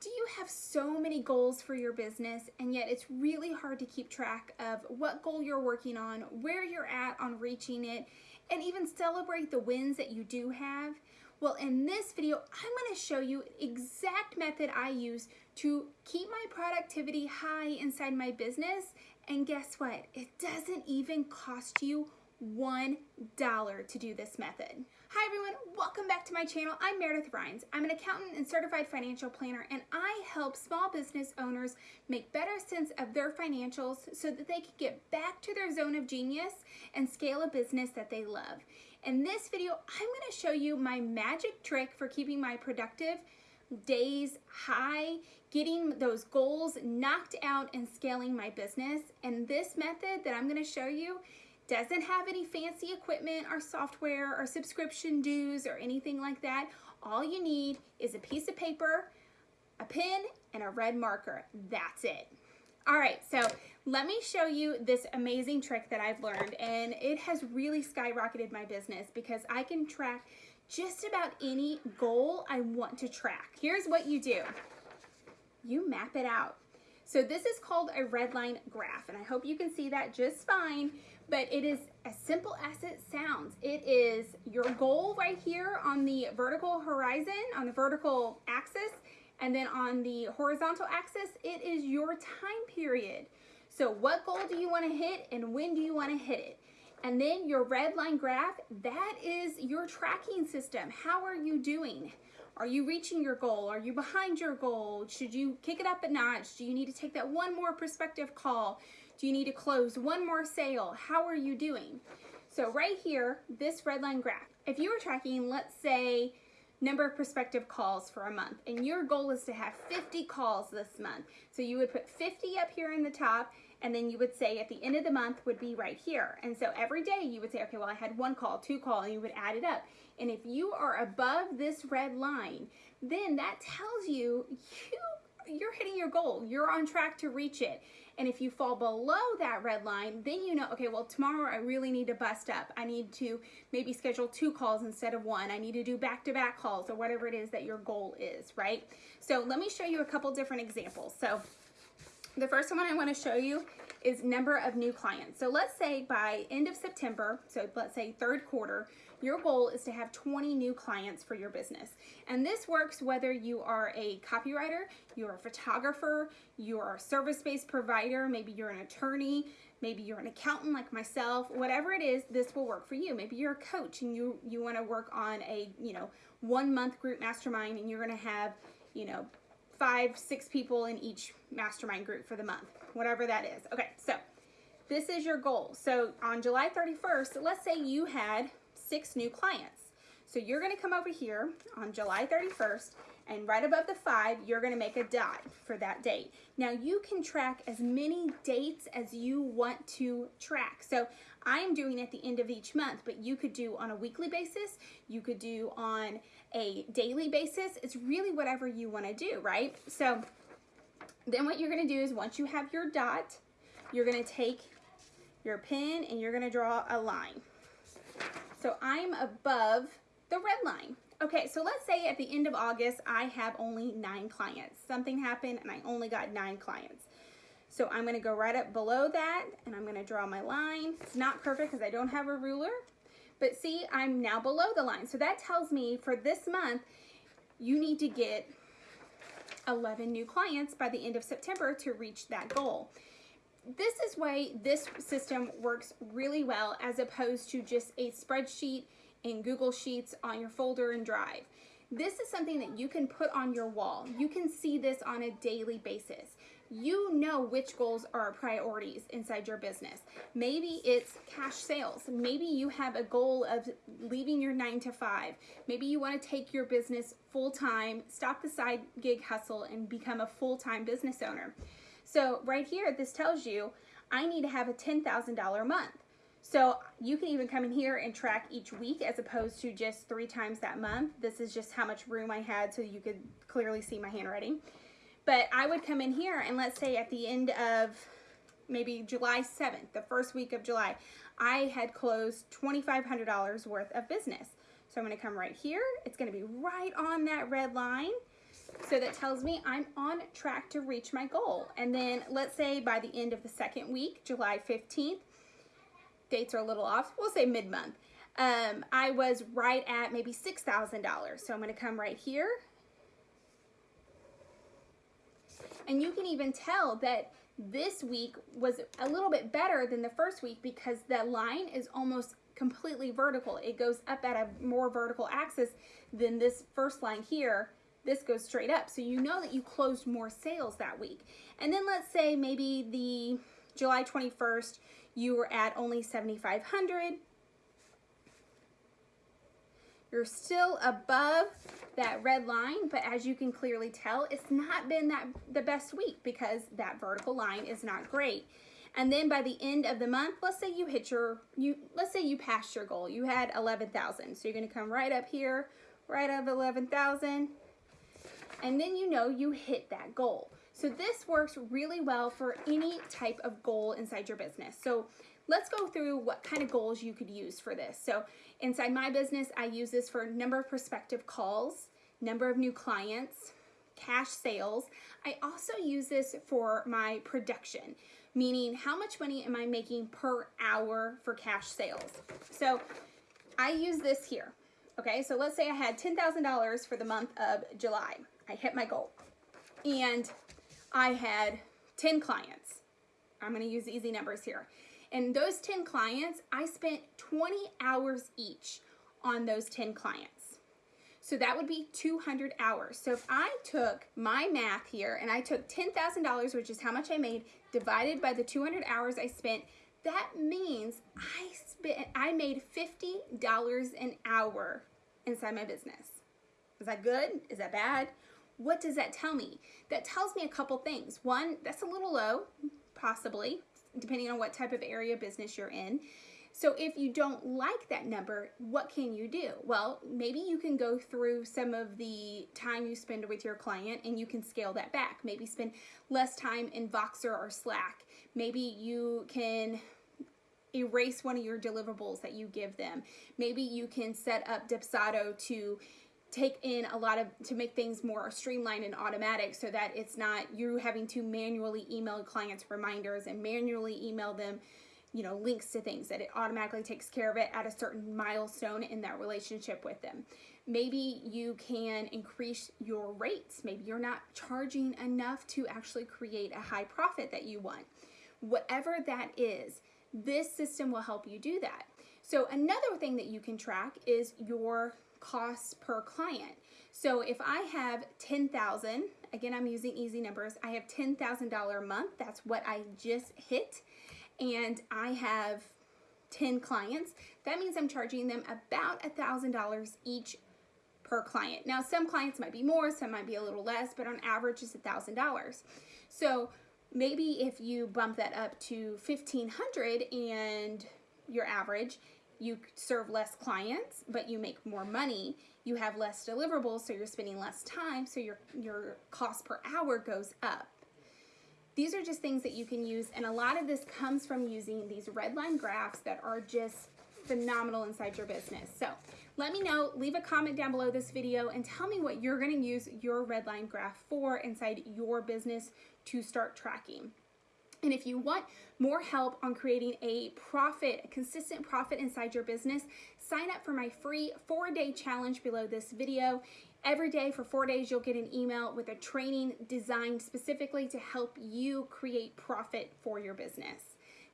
Do you have so many goals for your business and yet it's really hard to keep track of what goal you're working on, where you're at on reaching it, and even celebrate the wins that you do have? Well, in this video, I'm gonna show you the exact method I use to keep my productivity high inside my business. And guess what? It doesn't even cost you $1 to do this method. Hi everyone, welcome back to my channel. I'm Meredith Rhines. I'm an accountant and certified financial planner and I help small business owners make better sense of their financials so that they can get back to their zone of genius and scale a business that they love. In this video, I'm gonna show you my magic trick for keeping my productive days high, getting those goals knocked out and scaling my business. And this method that I'm gonna show you doesn't have any fancy equipment or software or subscription dues or anything like that. All you need is a piece of paper, a pen, and a red marker. That's it. All right, so let me show you this amazing trick that I've learned and it has really skyrocketed my business because I can track just about any goal I want to track. Here's what you do. You map it out. So this is called a red line graph and I hope you can see that just fine but it is as simple as it sounds. It is your goal right here on the vertical horizon, on the vertical axis, and then on the horizontal axis, it is your time period. So what goal do you want to hit and when do you want to hit it? And then your red line graph, that is your tracking system. How are you doing? Are you reaching your goal? Are you behind your goal? Should you kick it up a notch? Do you need to take that one more perspective call? Do you need to close one more sale? How are you doing? So right here, this red line graph, if you were tracking, let's say, number of prospective calls for a month, and your goal is to have 50 calls this month. So you would put 50 up here in the top, and then you would say at the end of the month would be right here. And so every day you would say, okay, well, I had one call, two call, and you would add it up. And if you are above this red line, then that tells you you you're hitting your goal. You're on track to reach it. And if you fall below that red line, then you know, okay, well, tomorrow I really need to bust up. I need to maybe schedule two calls instead of one. I need to do back-to-back -back calls or whatever it is that your goal is, right? So let me show you a couple different examples. So the first one I want to show you is number of new clients. So let's say by end of September, so let's say third quarter, your goal is to have 20 new clients for your business. And this works whether you are a copywriter, you're a photographer, you're a service-based provider, maybe you're an attorney, maybe you're an accountant like myself, whatever it is, this will work for you. Maybe you're a coach and you, you wanna work on a, you know, one month group mastermind and you're gonna have, you know, five, six people in each mastermind group for the month, whatever that is. Okay, so this is your goal. So on July 31st, let's say you had six new clients. So you're gonna come over here on July 31st and right above the five, you're gonna make a dot for that date. Now you can track as many dates as you want to track. So I'm doing at the end of each month, but you could do on a weekly basis, you could do on a daily basis. It's really whatever you wanna do, right? So then what you're gonna do is once you have your dot, you're gonna take your pen and you're gonna draw a line. So I'm above the red line. Okay, so let's say at the end of August, I have only nine clients. Something happened and I only got nine clients. So I'm gonna go right up below that and I'm gonna draw my line. It's not perfect because I don't have a ruler, but see, I'm now below the line. So that tells me for this month, you need to get 11 new clients by the end of September to reach that goal this is why this system works really well as opposed to just a spreadsheet in Google Sheets on your folder and Drive. This is something that you can put on your wall. You can see this on a daily basis. You know which goals are priorities inside your business. Maybe it's cash sales. Maybe you have a goal of leaving your nine to five. Maybe you want to take your business full time, stop the side gig hustle, and become a full time business owner. So right here, this tells you I need to have a $10,000 month. So you can even come in here and track each week as opposed to just three times that month. This is just how much room I had so you could clearly see my handwriting. But I would come in here and let's say at the end of maybe July 7th, the first week of July, I had closed $2,500 worth of business. So I'm gonna come right here. It's gonna be right on that red line So that tells me I'm on track to reach my goal. And then let's say by the end of the second week, July 15th, dates are a little off, we'll say mid-month, um, I was right at maybe $6,000. So I'm gonna come right here. And you can even tell that this week was a little bit better than the first week because the line is almost completely vertical. It goes up at a more vertical axis than this first line here. This goes straight up. So you know that you closed more sales that week. And then let's say maybe the July 21st, you were at only 7,500. You're still above that red line, but as you can clearly tell, it's not been that the best week because that vertical line is not great. And then by the end of the month, let's say you hit your, you let's say you passed your goal. You had 11,000. So you're gonna come right up here, right of 11,000. And then you know you hit that goal. So this works really well for any type of goal inside your business. So let's go through what kind of goals you could use for this. So inside my business, I use this for number of prospective calls, number of new clients, cash sales. I also use this for my production, meaning how much money am I making per hour for cash sales. So I use this here. Okay, so let's say I had $10,000 for the month of July. I hit my goal. And I had 10 clients. I'm going to use easy numbers here. And those 10 clients, I spent 20 hours each on those 10 clients. So that would be 200 hours. So if I took my math here and I took $10,000, which is how much I made, divided by the 200 hours I spent, that means I spent I made $50 an hour inside my business. Is that good? Is that bad? What does that tell me? That tells me a couple things. One, that's a little low, possibly, depending on what type of area business you're in. So if you don't like that number, what can you do? Well, maybe you can go through some of the time you spend with your client and you can scale that back. Maybe spend less time in Voxer or Slack. Maybe you can erase one of your deliverables that you give them. Maybe you can set up Dubsado to take in a lot of to make things more streamlined and automatic so that it's not you having to manually email clients reminders and manually email them you know links to things that it automatically takes care of it at a certain milestone in that relationship with them. Maybe you can increase your rates. Maybe you're not charging enough to actually create a high profit that you want. Whatever that is this system will help you do that. So another thing that you can track is your costs per client. So if I have 10,000, again, I'm using easy numbers. I have $10,000 a month. That's what I just hit. And I have 10 clients. That means I'm charging them about $1,000 each per client. Now, some clients might be more, some might be a little less, but on average, it's $1,000. So maybe if you bump that up to 1500 and your average, you serve less clients, but you make more money. You have less deliverables, so you're spending less time, so your, your cost per hour goes up. These are just things that you can use, and a lot of this comes from using these red line graphs that are just phenomenal inside your business. So let me know, leave a comment down below this video and tell me what you're gonna use your red line graph for inside your business to start tracking. And if you want more help on creating a profit, a consistent profit inside your business, sign up for my free four day challenge below this video. Every day for four days, you'll get an email with a training designed specifically to help you create profit for your business.